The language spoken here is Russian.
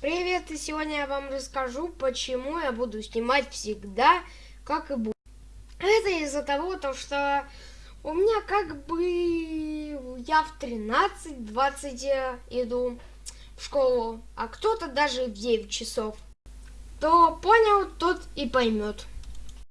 Привет, и сегодня я вам расскажу, почему я буду снимать всегда, как и буду. Это из-за того, то, что у меня как бы я в 13-20 э, иду в школу, а кто-то даже в 9 часов. То понял, тот и поймет.